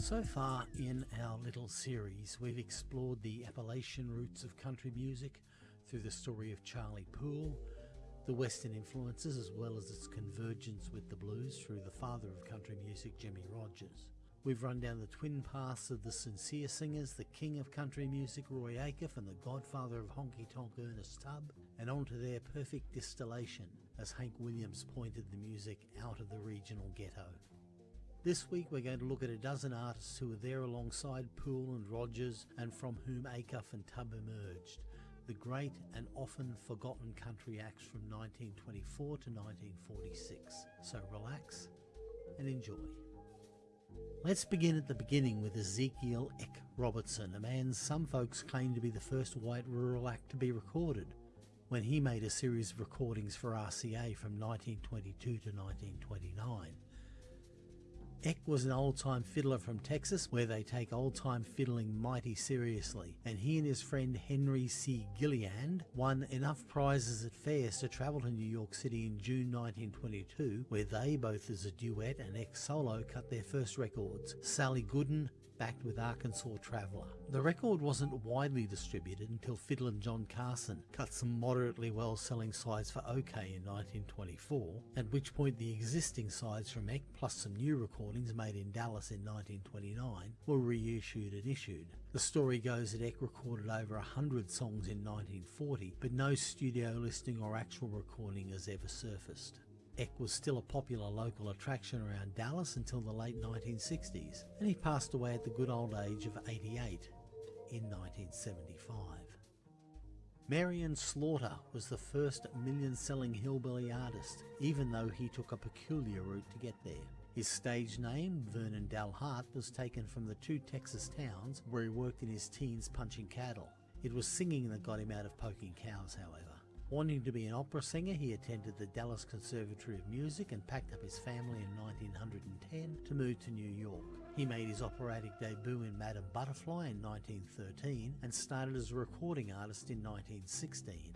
So far in our little series, we've explored the Appalachian roots of country music through the story of Charlie Poole, the Western influences as well as its convergence with the blues through the father of country music, Jimmie Rodgers. We've run down the twin paths of the sincere singers, the king of country music, Roy Acuff, and the godfather of honky tonk, Ernest Tubb, and on to their perfect distillation as Hank Williams pointed the music out of the regional ghetto. This week we're going to look at a dozen artists who were there alongside Poole and Rodgers and from whom Acuff and Tubb emerged, the great and often forgotten country acts from 1924 to 1946. So relax and enjoy. Let's begin at the beginning with Ezekiel Eck Robertson, a man some folks claim to be the first white rural act to be recorded, when he made a series of recordings for RCA from 1922 to 1929. Eck was an old-time fiddler from Texas where they take old-time fiddling mighty seriously and he and his friend Henry C. Gilliland won enough prizes at fairs to travel to New York City in June 1922 where they both as a duet and Eck solo cut their first records, Sally Gooden backed with Arkansas Traveller. The record wasn't widely distributed until fiddler John Carson cut some moderately well selling sides for OKeh in 1924, at which point the existing sides from Eck plus some new recordings made in Dallas in 1929 were reissued and issued. The story goes that Eck recorded over hundred songs in 1940, but no studio listing or actual recording has ever surfaced. Eck was still a popular local attraction around Dallas until the late 1960s, and he passed away at the good old age of 88 in 1975. Marion Slaughter was the first million-selling hillbilly artist, even though he took a peculiar route to get there. His stage name, Vernon Dalhart, was taken from the two Texas towns where he worked in his teens punching cattle. It was singing that got him out of poking cows, however. Wanting to be an opera singer, he attended the Dallas Conservatory of Music and packed up his family in 1910 to move to New York. He made his operatic debut in Madame Butterfly in 1913 and started as a recording artist in 1916.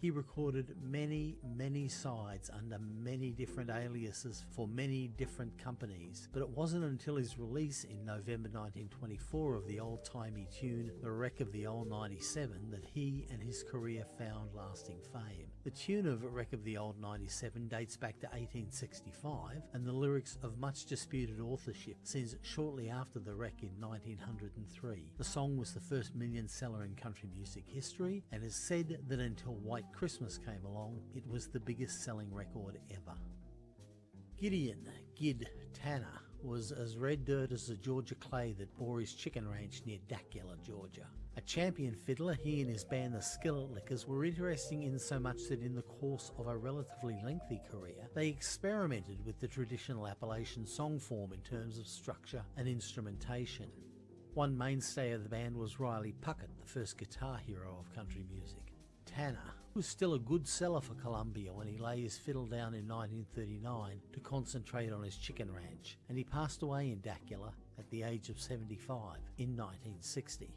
He recorded many, many sides under many different aliases for many different companies, but it wasn't until his release in November 1924 of the old-timey tune The Wreck of the Old 97 that he and his career found lasting fame. The tune of Wreck of the Old 97 dates back to 1865 and the lyrics of much disputed authorship since shortly after the wreck in 1903. The song was the first million seller in country music history and is said that until White Christmas came along, it was the biggest selling record ever. Gideon Gid Tanner was as red dirt as the Georgia clay that bore his chicken ranch near Dacula, Georgia. A champion fiddler, he and his band the Skillet Lickers were interesting in so much that in the course of a relatively lengthy career, they experimented with the traditional Appalachian song form in terms of structure and instrumentation. One mainstay of the band was Riley Puckett, the first guitar hero of country music. Tanner was still a good seller for Columbia when he lay his fiddle down in 1939 to concentrate on his chicken ranch, and he passed away in Dacula at the age of 75 in 1960.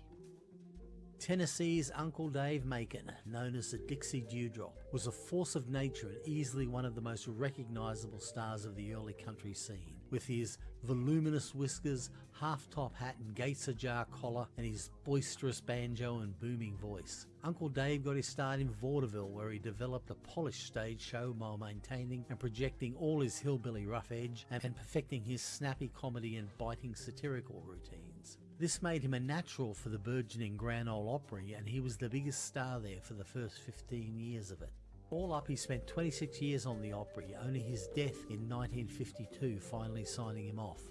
Tennessee's Uncle Dave Macon, known as the Dixie Dewdrop, was a force of nature and easily one of the most recognisable stars of the early country scene. With his voluminous whiskers, half-top hat and gates ajar collar, and his boisterous banjo and booming voice. Uncle Dave got his start in vaudeville where he developed a polished stage show while maintaining and projecting all his hillbilly rough edge and perfecting his snappy comedy and biting satirical routines. This made him a natural for the burgeoning Grand Ole Opry and he was the biggest star there for the first 15 years of it. All up he spent 26 years on the Opry, only his death in 1952 finally signing him off.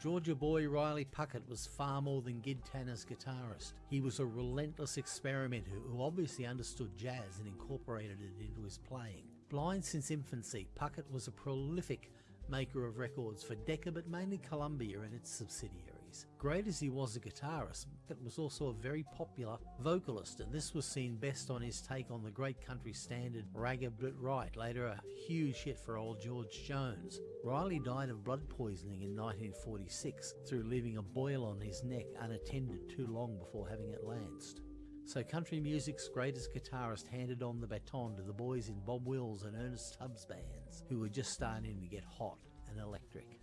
Georgia boy Riley Puckett was far more than Gid Tanner's guitarist. He was a relentless experimenter who obviously understood jazz and incorporated it into his playing. Blind since infancy, Puckett was a prolific maker of records for Decca but mainly Columbia and its subsidiaries. Great as he was a guitarist, it was also a very popular vocalist and this was seen best on his take on the great country standard Ragged But Right, later a huge hit for old George Jones. Riley died of blood poisoning in 1946 through leaving a boil on his neck unattended too long before having it lanced. So country music's greatest guitarist handed on the baton to the boys in Bob Wills and Ernest Tubbs bands, who were just starting to get hot and electric.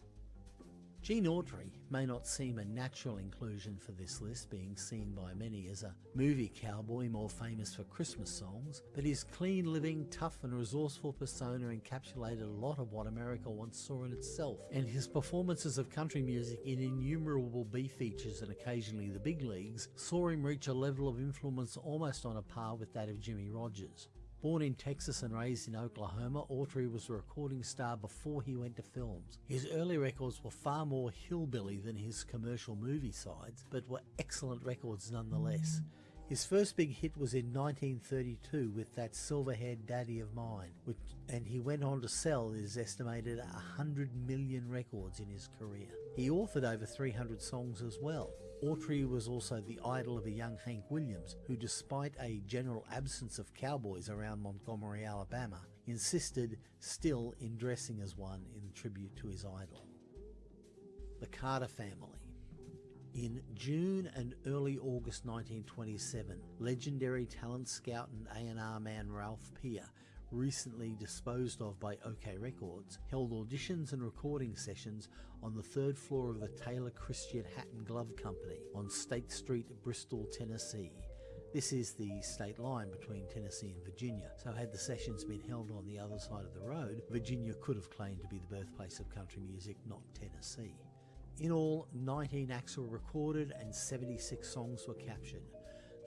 Gene Autry may not seem a natural inclusion for this list, being seen by many as a movie cowboy more famous for Christmas songs, but his clean living, tough and resourceful persona encapsulated a lot of what America once saw in itself, and his performances of country music in innumerable B features and occasionally the big leagues saw him reach a level of influence almost on a par with that of Jimmie Rodgers. Born in Texas and raised in Oklahoma, Autry was a recording star before he went to films. His early records were far more hillbilly than his commercial movie sides, but were excellent records nonetheless. His first big hit was in 1932 with that silver-haired daddy of mine, which, and he went on to sell his estimated 100 million records in his career. He authored over 300 songs as well. Autry was also the idol of a young Hank Williams, who despite a general absence of cowboys around Montgomery, Alabama, insisted still in dressing as one in tribute to his idol. The Carter family. In June and early August 1927, legendary talent scout and A&R man Ralph Peer recently disposed of by OKeh Records, held auditions and recording sessions on the third floor of the Taylor Christian Hat and Glove Company on State Street, Bristol, Tennessee. This is the state line between Tennessee and Virginia, so had the sessions been held on the other side of the road, Virginia could have claimed to be the birthplace of country music, not Tennessee. In all, 19 acts were recorded and 76 songs were captured.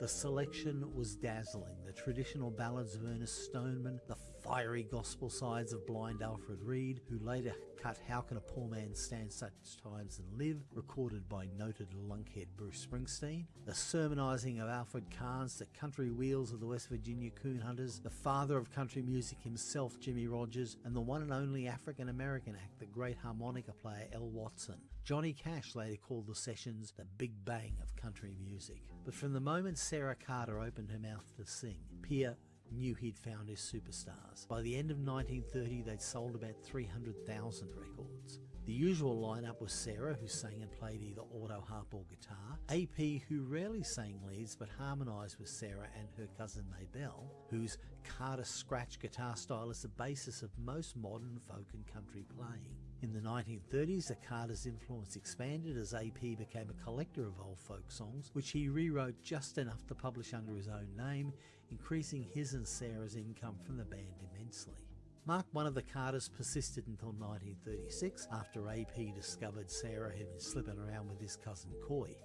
The selection was dazzling. The traditional ballads of Ernest Stoneman, the fiery gospel sides of blind Alfred Reed, who later cut How Can a Poor Man Stand Such Times and Live, recorded by noted lunkhead Bruce Springsteen, the sermonizing of Alfred Karnes, the country wheels of the West Virginia coon hunters, the father of country music himself, Jimmie Rodgers, and the one and only African American act, the great harmonica player El Watson. Johnny Cash later called the sessions the Big Bang of country music. But from the moment Sarah Carter opened her mouth to sing, Peer knew he'd found his superstars. By the end of 1930, they'd sold about 300,000 records. The usual lineup was Sarah, who sang and played either auto harp or guitar, AP, who rarely sang leads but harmonised with Sarah and her cousin Maybelle, whose Carter scratch guitar style is the basis of most modern folk and country playing. In the 1930s, the Carter's influence expanded as AP became a collector of old folk songs, which he rewrote just enough to publish under his own name, increasing his and Sarah's income from the band immensely. Mark one of the Carters persisted until 1936 after AP discovered Sarah had been slipping around with his cousin Coy.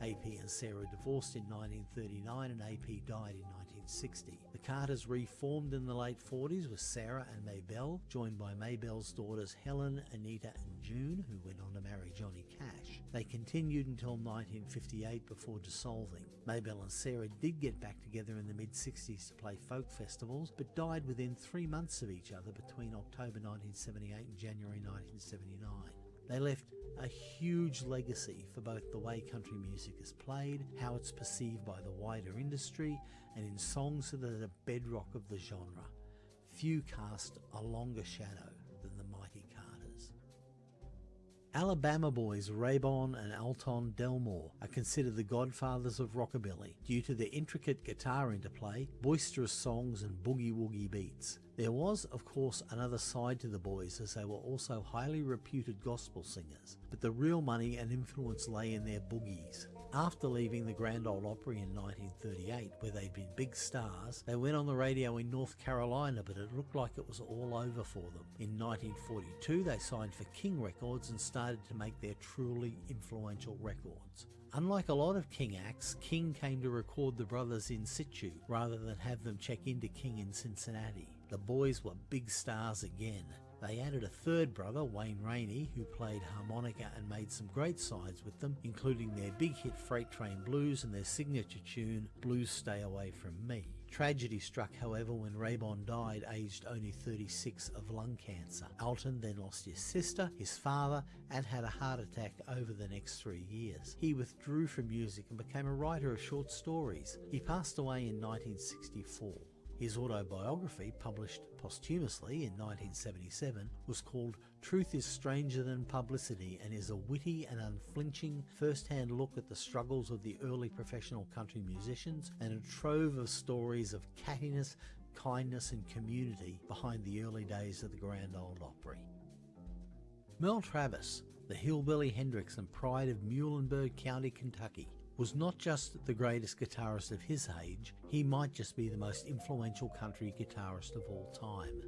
AP and Sarah divorced in 1939 and AP died in 1960. The Carters reformed in the late 40s with Sarah and Maybelle, joined by Maybelle's daughters Helen, Anita and June, who went on to marry Johnny Cash. They continued until 1958 before dissolving. Maybelle and Sarah did get back together in the mid-60s to play folk festivals, but died within three months of each other between October 1978 and January 1979. They left a huge legacy for both the way country music is played, how it's perceived by the wider industry, and in songs that are the bedrock of the genre. Few cast a longer shadow Alabama boys Rabon and Alton Delmore are considered the godfathers of rockabilly due to their intricate guitar interplay, boisterous songs and boogie-woogie beats. There was, of course, another side to the boys as they were also highly reputed gospel singers, but the real money and influence lay in their boogies. After leaving the Grand Ole Opry in 1938, where they'd been big stars, they went on the radio in North Carolina, but it looked like it was all over for them. In 1942, they signed for King Records and started to make their truly influential records. Unlike a lot of King acts, King came to record the brothers in situ rather than have them check into King in Cincinnati. The boys were big stars again. They added a third brother, Wayne Raney, who played harmonica and made some great sides with them, including their big hit Freight Train Blues and their signature tune, Blues Stay Away From Me. Tragedy struck, however, when Rabon died, aged only 36, of lung cancer. Alton then lost his sister, his father, and had a heart attack over the next three years. He withdrew from music and became a writer of short stories. He passed away in 1964. His autobiography, published posthumously in 1977, was called Truth is Stranger Than Publicity and is a witty and unflinching first-hand look at the struggles of the early professional country musicians and a trove of stories of cattiness, kindness and community behind the early days of the Grand Ole Opry. Merle Travis the hillbilly Hendrix and pride of Muhlenberg County, Kentucky, was not just the greatest guitarist of his age, he might just be the most influential country guitarist of all time.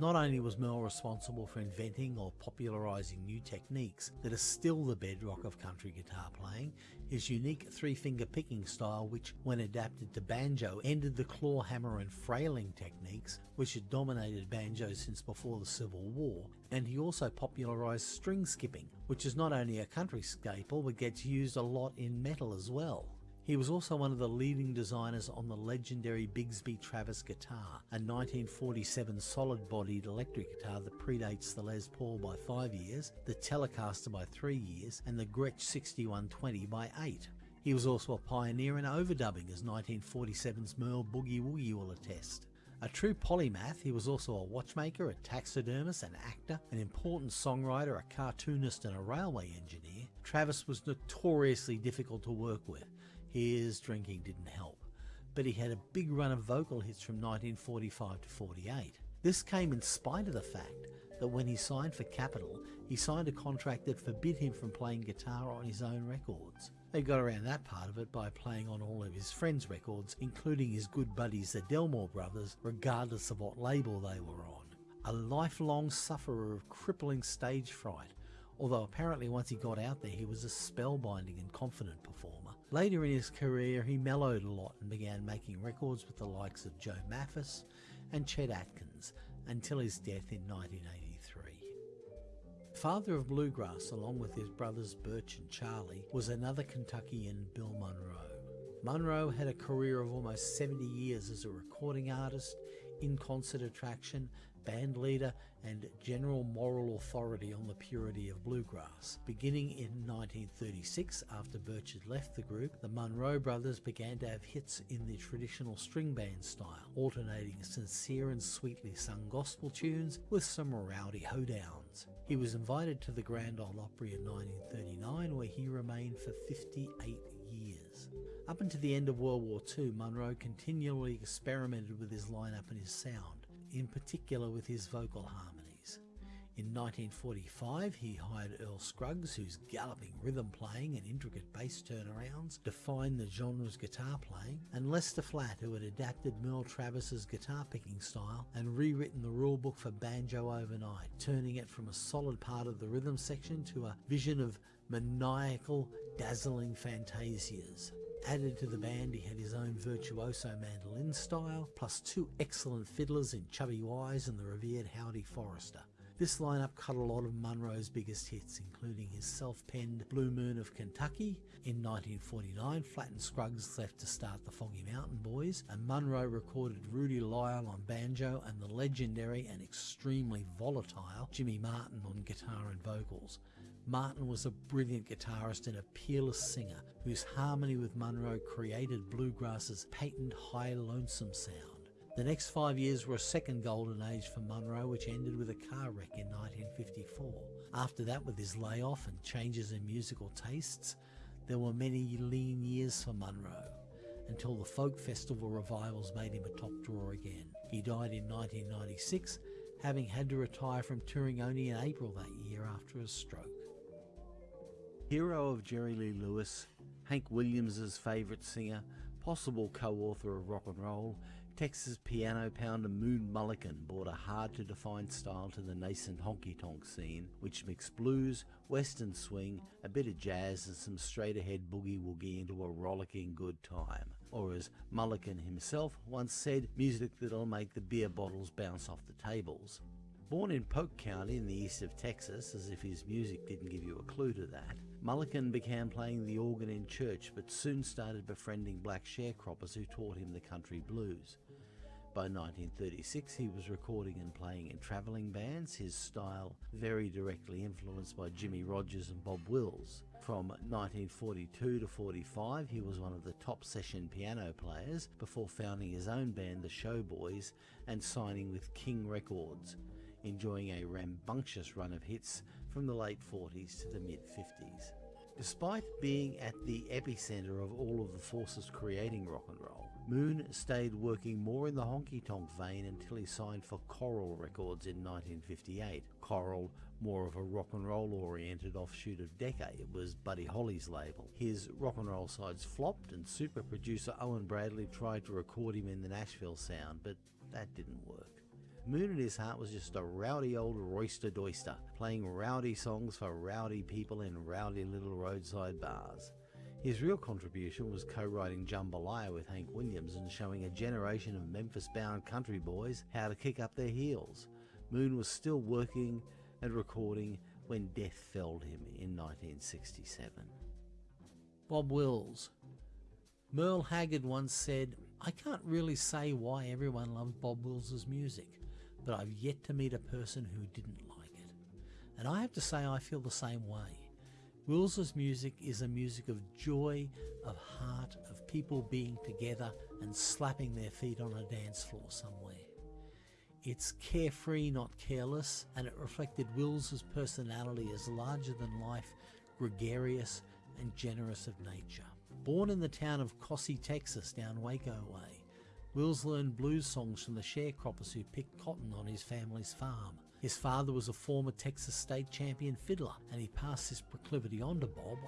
Not only was Merle responsible for inventing or popularising new techniques that are still the bedrock of country guitar playing, his unique three finger picking style, which, when adapted to banjo, ended the claw hammer and frailing techniques which had dominated banjo since before the Civil War, and he also popularised string skipping, which is not only a country staple but gets used a lot in metal as well. He was also one of the leading designers on the legendary Bigsby Travis guitar, a 1947 solid-bodied electric guitar that predates the Les Paul by 5 years, the Telecaster by 3 years, and the Gretsch 6120 by 8. He was also a pioneer in overdubbing as 1947's Merle Boogie Woogie will attest. A true polymath, he was also a watchmaker, a taxidermist, an actor, an important songwriter, a cartoonist and a railway engineer. Travis was notoriously difficult to work with, his drinking didn't help, but he had a big run of vocal hits from 1945 to 48. This came in spite of the fact that when he signed for Capitol, he signed a contract that forbid him from playing guitar on his own records. They got around that part of it by playing on all of his friends' records, including his good buddies the Delmore brothers, regardless of what label they were on. A lifelong sufferer of crippling stage fright, although apparently once he got out there he was a spellbinding and confident performer. Later in his career he mellowed a lot and began making records with the likes of Joe Maphis and Chet Atkins until his death in 1983. Father of bluegrass along with his brothers Birch and Charlie was another Kentuckian Bill Monroe. Monroe had a career of almost 70 years as a recording artist, in concert attraction band leader and general moral authority on the purity of bluegrass. Beginning in 1936, after Birch had left the group, the Monroe brothers began to have hits in the traditional string band style, alternating sincere and sweetly sung gospel tunes with some rowdy hoedowns. He was invited to the Grand Ole Opry in 1939 where he remained for 58 years. Up until the end of World War II, Monroe continually experimented with his lineup and his sound in particular with his vocal harmonies. In 1945, he hired Earl Scruggs, whose galloping rhythm playing and intricate bass turnarounds defined the genre's guitar playing, and Lester Flatt, who had adapted Merle Travis's guitar picking style and rewritten the rulebook for banjo overnight, turning it from a solid part of the rhythm section to a vision of maniacal, dazzling fantasias. Added to the band, he had his own virtuoso mandolin style, plus two excellent fiddlers in Chubby Wise and the revered Howdy Forrester. This lineup cut a lot of Monroe's biggest hits, including his self-penned Blue Moon of Kentucky. In 1949, Flatt and Scruggs left to start the Foggy Mountain Boys, and Monroe recorded Rudy Lyle on banjo and the legendary and extremely volatile Jimmy Martin on guitar and vocals. Martin was a brilliant guitarist and a peerless singer whose harmony with Monroe created bluegrass's patent high lonesome sound. The next five years were a second golden age for Monroe, which ended with a car wreck in 1954. After that, with his layoff and changes in musical tastes, there were many lean years for Monroe, until the folk festival revivals made him a top draw again. He died in 1996, having had to retire from touring only in April that year after a stroke. Hero of Jerry Lee Lewis, Hank Williams' favourite singer, possible co-author of rock and roll, Texas piano pounder Moon Mullican brought a hard to define style to the nascent honky tonk scene, which mixed blues, western swing, a bit of jazz, and some straight ahead boogie woogie into a rollicking good time. Or as Mullican himself once said, music that'll make the beer bottles bounce off the tables. Born in Polk County in the east of Texas, as if his music didn't give you a clue to that, Mullican began playing the organ in church but soon started befriending black sharecroppers who taught him the country blues. By 1936 he was recording and playing in travelling bands, his style very directly influenced by Jimmie Rodgers and Bob Wills. From 1942 to 45 he was one of the top session piano players before founding his own band the Showboys and signing with King Records, enjoying a rambunctious run of hits from the late 40s to the mid 50s. Despite being at the epicenter of all of the forces creating rock and roll, Moon stayed working more in the honky tonk vein until he signed for Coral Records in 1958. Coral, more of a rock and roll oriented offshoot of Decca, it was Buddy Holly's label. His rock and roll sides flopped, and super producer Owen Bradley tried to record him in the Nashville sound, but that didn't work. Moon in his heart was just a rowdy old roister doister, playing rowdy songs for rowdy people in rowdy little roadside bars. His real contribution was co-writing Jambalaya with Hank Williams and showing a generation of Memphis-bound country boys how to kick up their heels. Moon was still working and recording when death felled him in 1967. Bob Wills Merle Haggard once said, I can't really say why everyone loves Bob Wills' music, but I've yet to meet a person who didn't like it. And I have to say I feel the same way. Wills's music is a music of joy, of heart, of people being together and slapping their feet on a dance floor somewhere. It's carefree, not careless, and it reflected Wills's personality as larger than life, gregarious, and generous of nature. Born in the town of Kosse, Texas, down Waco way, Wills learned blues songs from the sharecroppers who picked cotton on his family's farm. His father was a former Texas state champion fiddler, and he passed his proclivity on to Bob.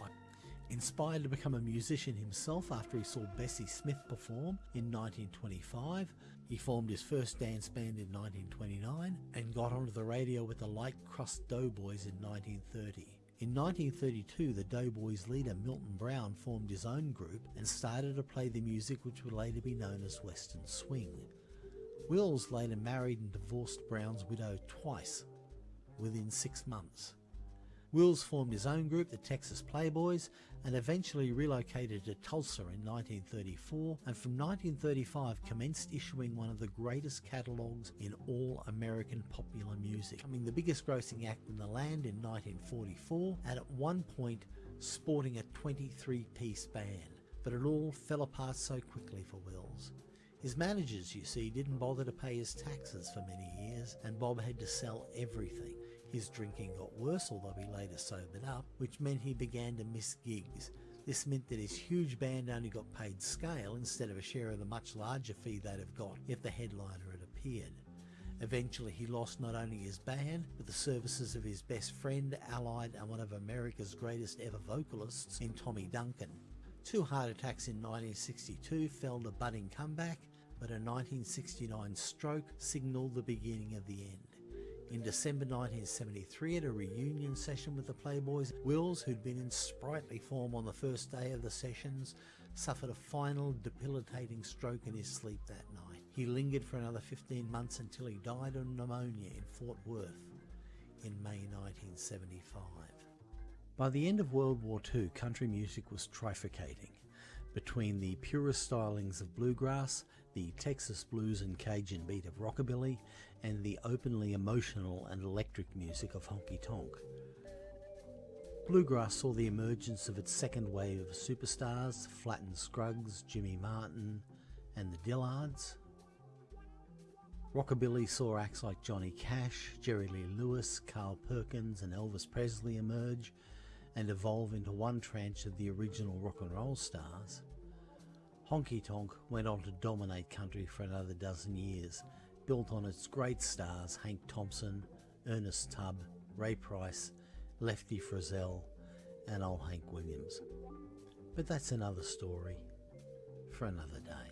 Inspired to become a musician himself after he saw Bessie Smith perform in 1925, he formed his first dance band in 1929 and got onto the radio with the Light Crust Doughboys in 1930. In 1932, the Doughboys leader Milton Brown formed his own group and started to play the music which would later be known as Western Swing. Wills later married and divorced Brown's widow twice within six months. Wills formed his own group, the Texas Playboys, and eventually relocated to Tulsa in 1934 and from 1935 commenced issuing one of the greatest catalogues in all American popular music, becoming the biggest grossing act in the land in 1944 and at one point sporting a 23 piece band. But it all fell apart so quickly for Wills. His managers, you see, didn't bother to pay his taxes for many years, and Bob had to sell everything. His drinking got worse, although he later sobered up, which meant he began to miss gigs. This meant that his huge band only got paid scale instead of a share of the much larger fee they'd have got if the headliner had appeared. Eventually, he lost not only his band, but the services of his best friend, allied, and one of America's greatest ever vocalists in Tommy Duncan. Two heart attacks in 1962 felled a budding comeback, but a 1969 stroke signalled the beginning of the end. In December 1973, at a reunion session with the Playboys, Wills, who'd been in sprightly form on the first day of the sessions, suffered a final debilitating stroke in his sleep that night. He lingered for another 15 months until he died of pneumonia in Fort Worth in May 1975. By the end of World War II, country music was trifurcating between the purest stylings of bluegrass, the Texas blues and Cajun beat of rockabilly, and the openly emotional and electric music of honky tonk. Bluegrass saw the emergence of its second wave of superstars, Flatt Scruggs, Jimmy Martin, and the Dillards. Rockabilly saw acts like Johnny Cash, Jerry Lee Lewis, Carl Perkins, and Elvis Presley emerge and evolve into one tranche of the original rock and roll stars. Honky Tonk went on to dominate country for another dozen years, built on its great stars Hank Thompson, Ernest Tubb, Ray Price, Lefty Frizzell, and old Hank Williams. But that's another story for another day.